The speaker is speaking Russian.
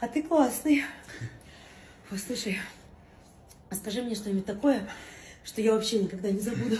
А ты классный. Послушай, а скажи мне что-нибудь такое, что я вообще никогда не забуду.